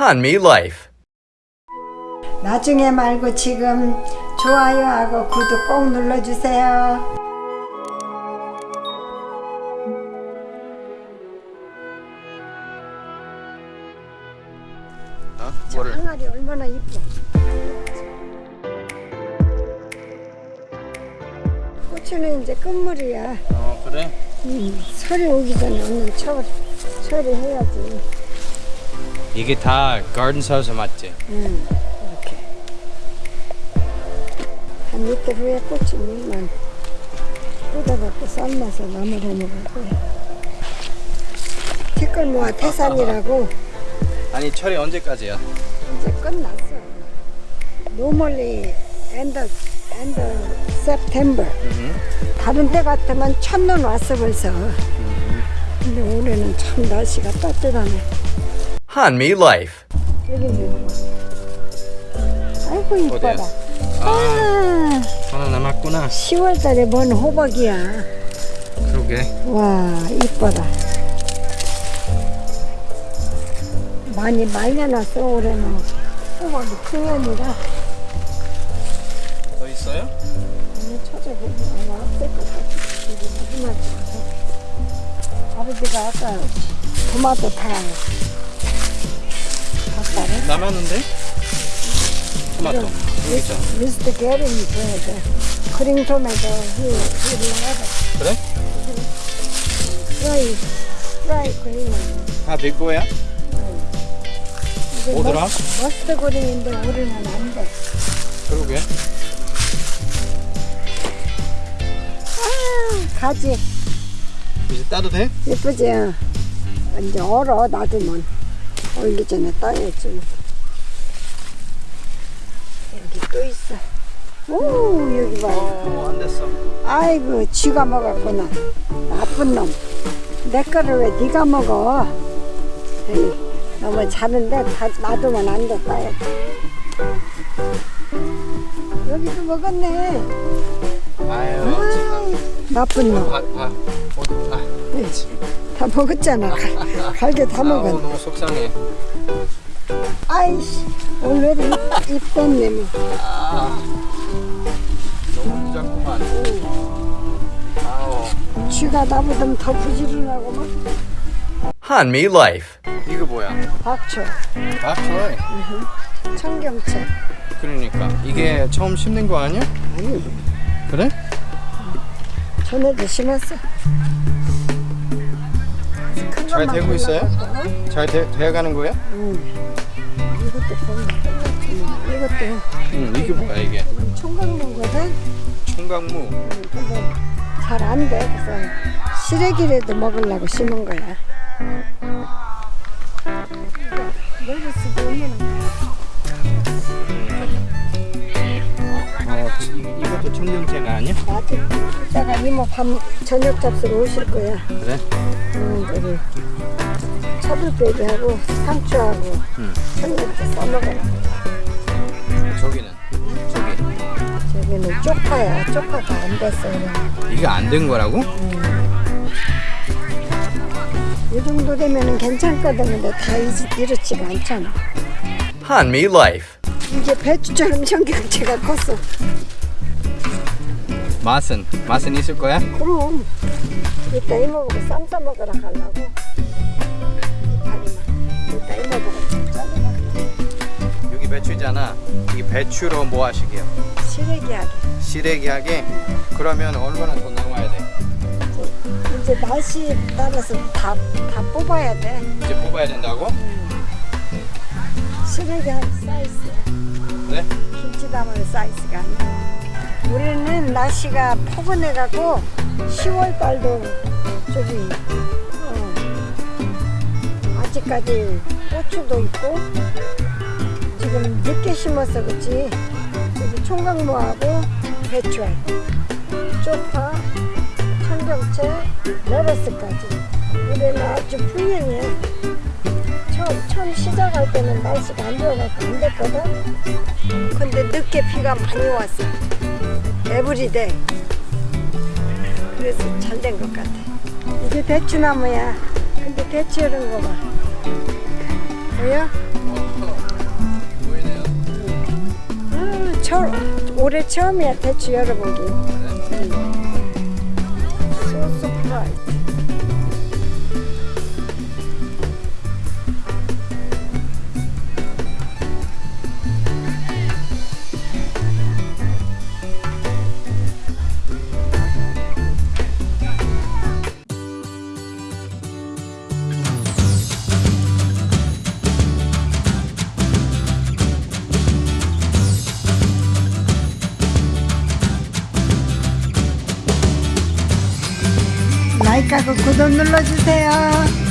Hanmi Life. 나중에 말고 지금 좋아요하고 구독 꼭 눌러주세요. 어? 저 뭐를? 항아리 얼마나 이뻐. 고추는 이제 끝물이야. 어 그래? 음, 설이 오기 전에 얼른 처, 처리해야지. 이게 다 가든 사우스 맞지? 응, 이렇게. 한 이틀 후에 꽂히면 꽂아갖고 삶아서 나물 해 먹을 거야. 티끌 모아 태산이라고 아니 철이 언제까지야? 이제 끝났어. 노멀리 엔더 엔더 세프템버. 다른 때 같으면 첫눈 왔어 벌써. 근데 올해는 참 날씨가 따뜻하네. 있는 거. 아이고 이뻐라. 어디야? 아, 하나 남았구나 10월달에 뭔 호박이야. 그러게 와 이뻐라. 많이 말려놨어 올해는 호박이 풍년이라. 더 있어요? 아니 찾아보면 아마 없을 것 같아. 이게 마지막 아버지가 아까 토마토 다 남았는데? 토마토 여기 있잖아 미스터 줘야 돼. green 토마토 그래? fried, fried green. 다 Big Boy야? 이게 뭐더라? mus- mustard green인데 우리는 안 돼. 그러게 아, 가지. 이제 따도 돼? 예쁘지? 이제 얼어, 놔두면. 얼기 전에 따야지. 여기 또 있어. 오, 여기 봐. 어 안 됐어 아이고, 쥐가 먹었구나. 나쁜 놈. 내 거를 왜 네가 먹어? 에이, 너무 자는데 다 놔두면 안 돼, 따야지. 여기도 먹었네. 아유 아, 나쁜 놈. 어디 아다 먹었잖아. 갈- 갈게 다 먹었네. 너무 속상해 아이씨, 오늘은 입, 입 떴네, 뭐. 아 너무 아우 쥐가 나보다 더 부지런하고만. Hanmi Life. 이거 뭐야? 박초, 아 좋아해 청경채. 그러니까 이게 처음 심는 거 아니야? 아니, 그래? 전에도 심었어. 큰잘 되고 있어요? 어? 잘 돼, 돼가는 거야? 응. 이것도 보면. 이것도 응 이게 뭐야 이게 총각무거든. 총각무 근데 잘 안 돼. 그래서 시래기라도 먹으려고 심은 거야. 청경채가 아니야? 맞아. 이따가 이모 밤 저녁 잡수러 오실 거야. 그래? 응, 저기 차돌빼기하고 상추하고 응. 청양채 써먹어라. 저기는 저기 저기는 쪽파야. 쪽파가 안 됐어. 그냥. 이게 안 된 거라고? 이 정도 되면은 괜찮거든. 근데 다 이- 이렇지가 않잖아. Hanmi Life. 이게 배추처럼 청경채가 컸어. 맛은 맛은 있을 거야? 그럼 이따 이모보고 쌈 싸 먹으라 하려고 이따 이모보고 잘라라 여기 배추잖아. 이 배추로 뭐 하시게요? 시래기하게 시래기 하게? 그러면 얼마나 더 나와야 돼? 이제 날씨 따라서 다, 다 뽑아야 돼 이제 뽑아야 된다고? 시래기 한 사이즈 네? 김치 담을 사이즈가 아니야 우리는 날씨가 포근해가고 10월달도 저기 어, 아직까지 고추도 있고 지금 늦게 심어서 그렇지 여기 총각무하고 배추하고 쪽파 청경채 레러스까지. 우리는 아주 풍년이야 처음, 처음 시작할 때는 날씨가 안 좋아갖고 안 됐거든? 근데 늦게 비가 많이 왔어 every day. 그래서 잘 된 것 같아. 이게 대추나무야. 근데 대추 이런 거봐. 보여? 보이네요 아, 처, 올해 처음이야 대추 열어보기. 응. 구독 눌러주세요.